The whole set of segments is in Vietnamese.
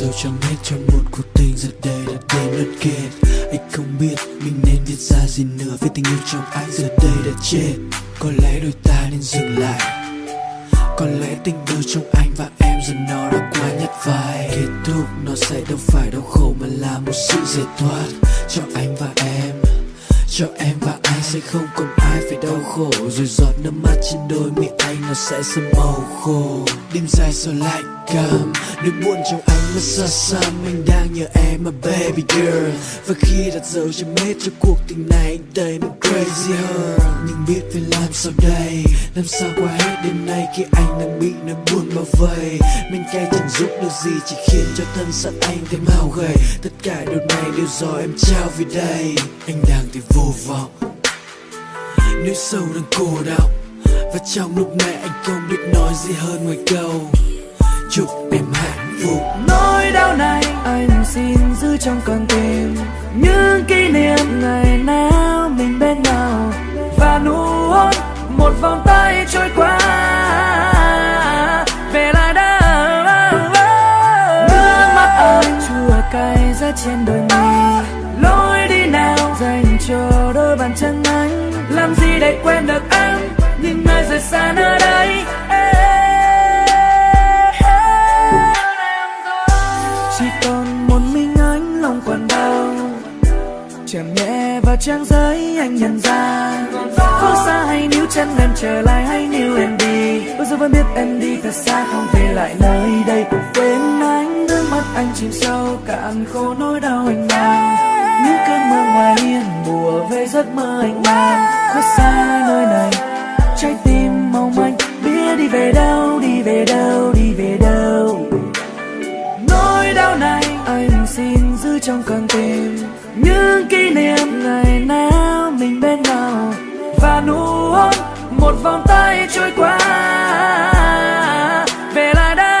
Sao chẳng hết trong một cuộc tình giờ đây đã đến lượt kết anh không biết mình nên viết ra gì nữa Vì tình yêu trong anh giờ đây đã chết. Có lẽ đôi ta nên dừng lại. Có lẽ tình yêu trong anh và em giờ nó đã quá nhạt vai. Kết thúc, nó sẽ đâu phải đau khổ mà là một sự giải thoát cho anh và em cho em và anh sẽ không còn ai phải đau khổ. Rồi giọt nước mắt trên đôi mi anh nó sẽ sớm màu khô. Đêm dài sao lạnh cầm nỗi buồn trong anh mất xa xăm anh đang nhớ em mà baby girl. Và khi đặt dấu chấm hết cho cuộc tình này anh thấy mình crazy hơn. Nhưng biết phải làm sao đây? Làm sao qua hết đêm nay khi anh đang bị nỗi buồn bao vây? Mình cay chẳng giúp được gì, chỉ khiến cho thân xác anh thêm hao gầy. Tất cả điều này đều do em trao vì đây. Anh đang thì vô vọng. Nỗi sâu đang cô đọng và trong lúc này anh không biết nói gì hơn ngoài câu. Chúc em hạnh phúc. Nỗi đau này anh xin giữ trong con tim. Những kỷ niệm ngày nào mình bên nhau. Và nụ hôn một vòng tay trôi qua. Về lại đã. Nước mắt anh chua cay ra trên đôi mi bàn chân anh. Làm gì để quên được em? Nhìn nơi rời xa nơi đây. Chỉ còn một mình anh, lòng còn đau. Chạm nhẹ vào trang giấy anh nhận ra. Phương xa hay níu chân em, trở lại hay níu em đi. Bây giờ vẫn biết em đi thật xa, không về lại nơi đây. Cũng quên anh nước mắt anh chìm sâu cạn khô nỗi đau anh mang những cơn mưa ngoài hiên bùa về giấc mơ anh mang. Khuất xa nơi này, trái tim mong manh. Biết đi về đâu, đi về đâu, đi về đâu. Nỗi đau này anh xin giữ trong con tim. Những kỷ niệm ngày nào mình bên nhau. Và nụ hôn, một vòng tay trôi qua. Về lại đâu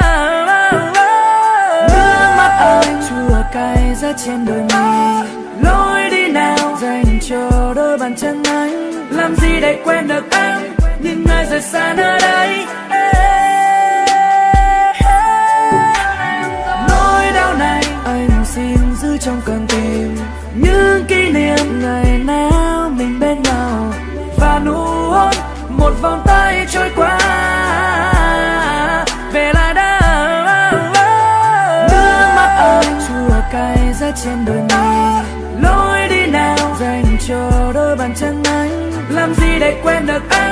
nước mắt anh chua cay ra trên đôi mi vào đôi bàn chân anh. Làm gì để quên được em? Nhìn nơi rời xa nơi đây. Nỗi đau này anh xin giữ trong con tim. Những kỷ niệm ngày nào mình bên nhau. Và nụ hôn, một vòng tay trôi qua. Về lại đâu nước mắt anh chua cay ra trên đôi mi cho bàn chân anh. Làm gì để quên được anh?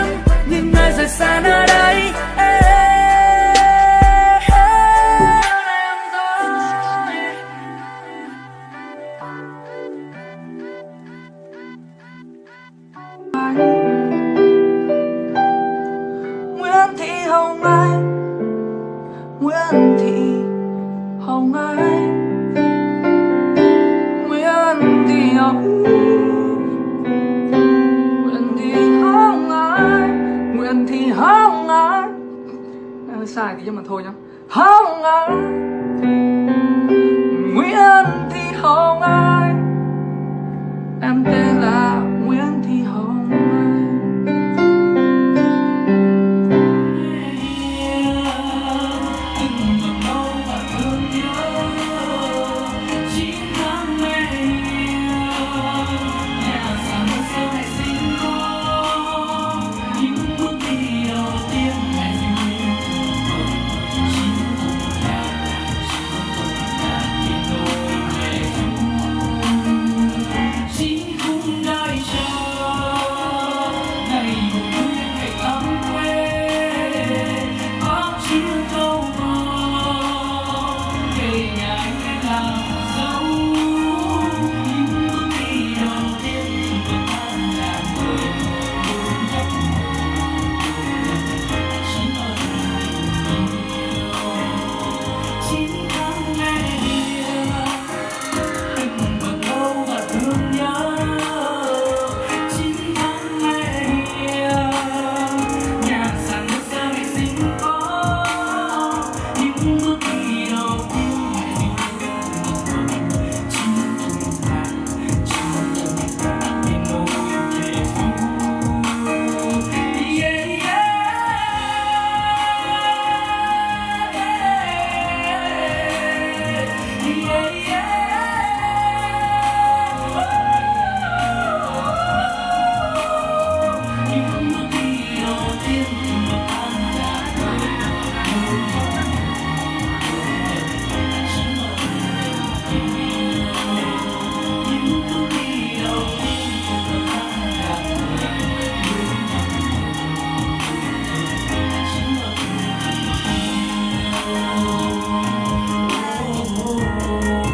Sai thôi nhá. Hồng Anh Nguyễn Thị Hồng Anh